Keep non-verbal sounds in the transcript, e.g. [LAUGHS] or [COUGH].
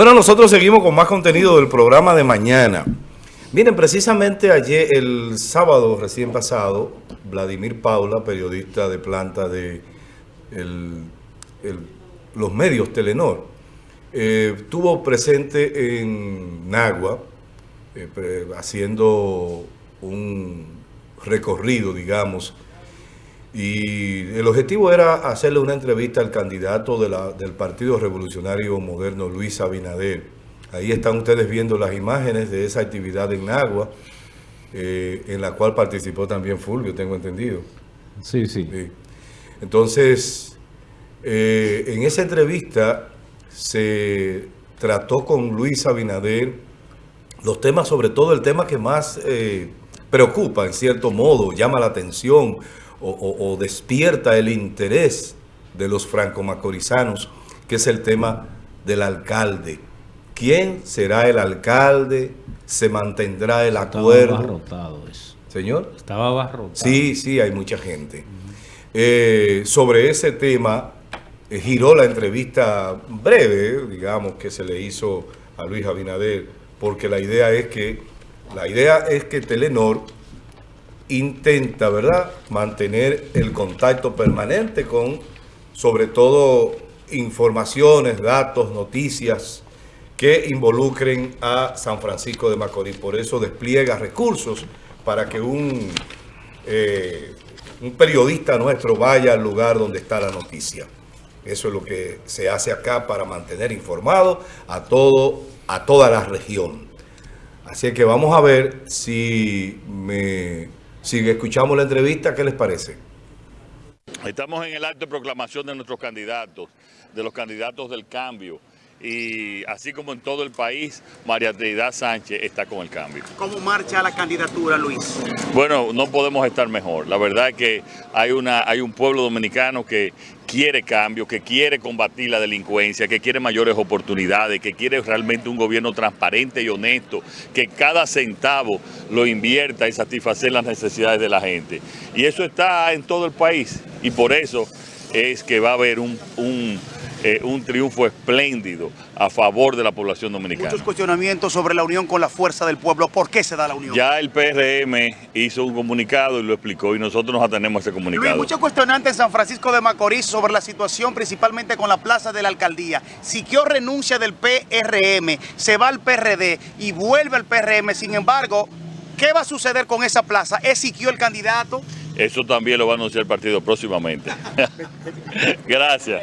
Bueno, nosotros seguimos con más contenido del programa de mañana. Miren, precisamente ayer, el sábado recién pasado, Vladimir Paula, periodista de planta de los medios Telenor, eh, estuvo presente en Nagua, eh, haciendo un recorrido, digamos, y el objetivo era hacerle una entrevista al candidato del Partido Revolucionario Moderno, Luis Abinader. Ahí están ustedes viendo las imágenes de esa actividad en Agua, eh, en la cual participó también Fulvio, tengo entendido. Sí, sí. Entonces, eh, en esa entrevista se trató con Luis Abinader los temas, sobre todo el tema que más eh, preocupa, en cierto modo, llama la atención, o, despierta el interés de los franco-macorizanos, que es el tema del alcalde. ¿Quién será el alcalde? ¿Se mantendrá el acuerdo? Estaba abarrotado eso. ¿Señor? Estaba abarrotado. Sí, sí, hay mucha gente. Eh, sobre ese tema, eh, giró la entrevista breve, digamos, que se le hizo a Luis Abinader, porque la idea es que, la idea es que Telenor intenta, ¿verdad?, mantener el contacto permanente con, sobre todo, informaciones, datos, noticias que involucren a San Francisco de Macorís. Por eso despliega recursos para que un, eh, un periodista nuestro vaya al lugar donde está la noticia. Eso es lo que se hace acá para mantener informado a, todo, a toda la región. Así que vamos a ver si me si escuchamos la entrevista, ¿qué les parece? Estamos en el acto de proclamación de nuestros candidatos, de los candidatos del cambio. Y así como en todo el país, María Trinidad Sánchez está con el cambio. ¿Cómo marcha la candidatura, Luis? Bueno, no podemos estar mejor. La verdad es que hay, una, hay un pueblo dominicano que quiere cambio, que quiere combatir la delincuencia, que quiere mayores oportunidades, que quiere realmente un gobierno transparente y honesto, que cada centavo lo invierta y satisfacer las necesidades de la gente. Y eso está en todo el país y por eso es que va a haber un eh, un triunfo espléndido a favor de la población dominicana. Muchos cuestionamientos sobre la unión con la fuerza del pueblo. ¿Por qué se da la unión? Ya el PRM hizo un comunicado y lo explicó y nosotros nos atenemos a ese comunicado. Luis, muchos cuestionantes en San Francisco de Macorís sobre la situación principalmente con la plaza de la alcaldía. Siquio renuncia del PRM, se va al PRD y vuelve al PRM. Sin embargo, ¿qué va a suceder con esa plaza? ¿Es Siquio el candidato? Eso también lo va a anunciar el partido próximamente. [LAUGHS] Gracias.